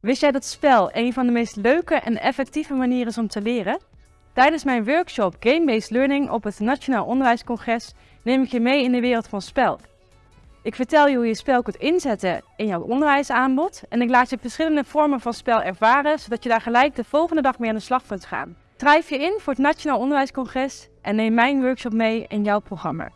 Wist jij dat spel een van de meest leuke en effectieve manieren is om te leren? Tijdens mijn workshop Game-Based Learning op het Nationaal Onderwijscongres neem ik je mee in de wereld van spel. Ik vertel je hoe je spel kunt inzetten in jouw onderwijsaanbod en ik laat je verschillende vormen van spel ervaren, zodat je daar gelijk de volgende dag mee aan de slag kunt gaan. Schrijf je in voor het Nationaal Onderwijscongres en neem mijn workshop mee in jouw programma.